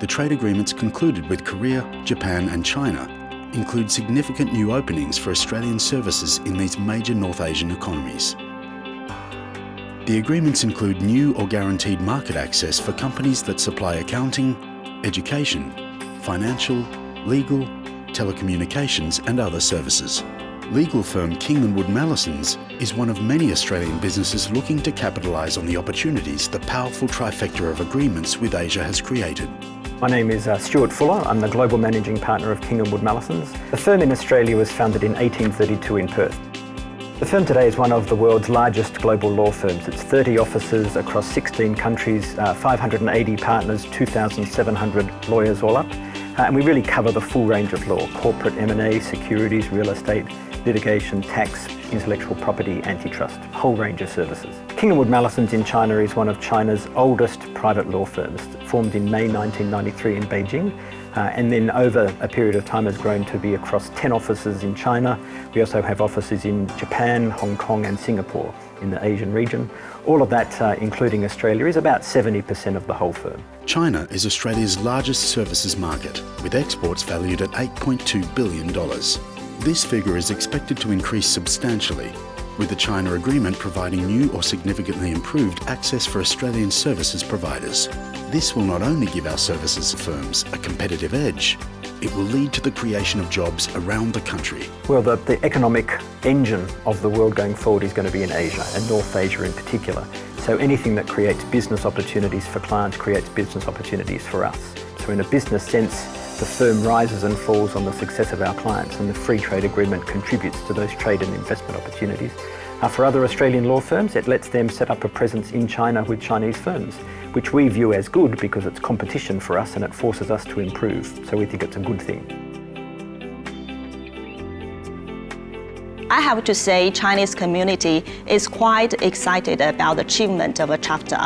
the trade agreements concluded with Korea, Japan and China include significant new openings for Australian services in these major North Asian economies. The agreements include new or guaranteed market access for companies that supply accounting, education, financial, legal, telecommunications and other services. Legal firm King & Wood Mallesons is one of many Australian businesses looking to capitalise on the opportunities the powerful trifecta of agreements with Asia has created. My name is uh, Stuart Fuller. I'm the Global Managing Partner of King & Wood Mallesons. The firm in Australia was founded in 1832 in Perth. The firm today is one of the world's largest global law firms. It's 30 offices across 16 countries, uh, 580 partners, 2,700 lawyers all up. Uh, and we really cover the full range of law, corporate M&A, securities, real estate, litigation, tax, intellectual property, antitrust, a whole range of services. King & Wood Mallesons in China is one of China's oldest private law firms, formed in May 1993 in Beijing, uh, and then over a period of time has grown to be across 10 offices in China. We also have offices in Japan, Hong Kong and Singapore in the Asian region. All of that, uh, including Australia, is about 70% of the whole firm. China is Australia's largest services market, with exports valued at $8.2 billion. This figure is expected to increase substantially, with the China Agreement providing new or significantly improved access for Australian services providers. This will not only give our services firms a competitive edge, it will lead to the creation of jobs around the country. Well, the, the economic engine of the world going forward is going to be in Asia, and North Asia in particular. So anything that creates business opportunities for clients creates business opportunities for us. So in a business sense, the firm rises and falls on the success of our clients and the free trade agreement contributes to those trade and investment opportunities. For other Australian law firms, it lets them set up a presence in China with Chinese firms, which we view as good because it's competition for us and it forces us to improve. So we think it's a good thing. I have to say Chinese community is quite excited about the achievement of a chapter.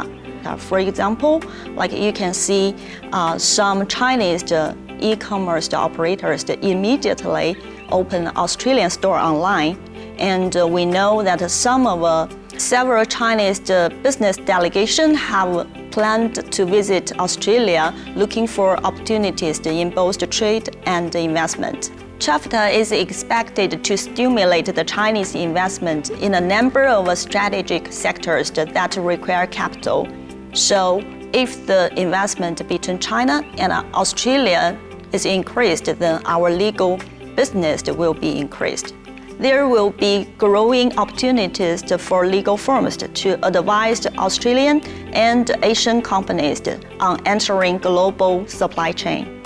For example, like you can see uh, some Chinese uh, e-commerce operators immediately open Australian store online. And uh, we know that some of uh, several Chinese uh, business delegations have planned to visit Australia looking for opportunities in both trade and investment. CHAFTA is expected to stimulate the Chinese investment in a number of strategic sectors that require capital. So if the investment between China and Australia is increased, then our legal business will be increased. There will be growing opportunities for legal firms to advise Australian and Asian companies on entering global supply chain.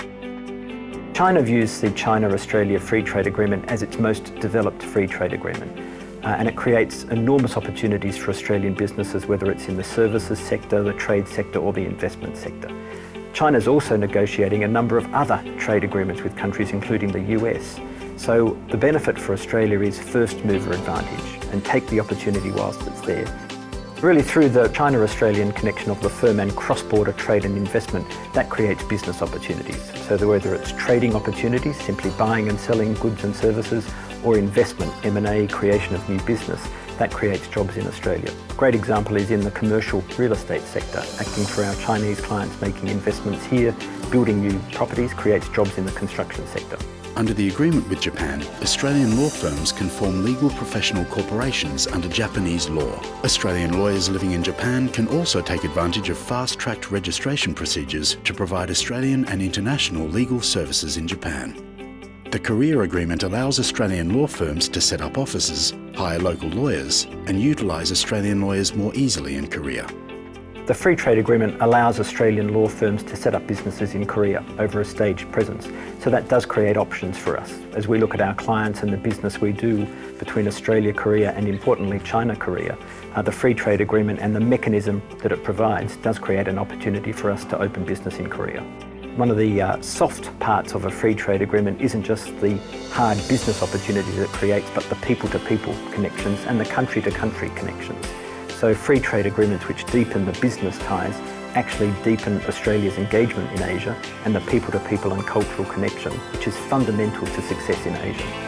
China views the China-Australia Free Trade Agreement as its most developed free trade agreement. Uh, and it creates enormous opportunities for Australian businesses, whether it's in the services sector, the trade sector or the investment sector. China is also negotiating a number of other trade agreements with countries including the US. So the benefit for Australia is first mover advantage and take the opportunity whilst it's there. Really through the China-Australian connection of the firm and cross-border trade and investment, that creates business opportunities. So whether it's trading opportunities, simply buying and selling goods and services, or investment, M&A, creation of new business, that creates jobs in Australia. A great example is in the commercial real estate sector, acting for our Chinese clients making investments here, building new properties creates jobs in the construction sector. Under the agreement with Japan, Australian law firms can form legal professional corporations under Japanese law. Australian lawyers living in Japan can also take advantage of fast-tracked registration procedures to provide Australian and international legal services in Japan. The Korea Agreement allows Australian law firms to set up offices, hire local lawyers and utilise Australian lawyers more easily in Korea. The Free Trade Agreement allows Australian law firms to set up businesses in Korea over a staged presence. So that does create options for us. As we look at our clients and the business we do between Australia, Korea and importantly China, Korea, uh, the Free Trade Agreement and the mechanism that it provides does create an opportunity for us to open business in Korea. One of the uh, soft parts of a free trade agreement isn't just the hard business opportunities it creates, but the people-to-people -people connections and the country-to-country -country connections. So free trade agreements which deepen the business ties actually deepen Australia's engagement in Asia and the people-to-people -people and cultural connection, which is fundamental to success in Asia.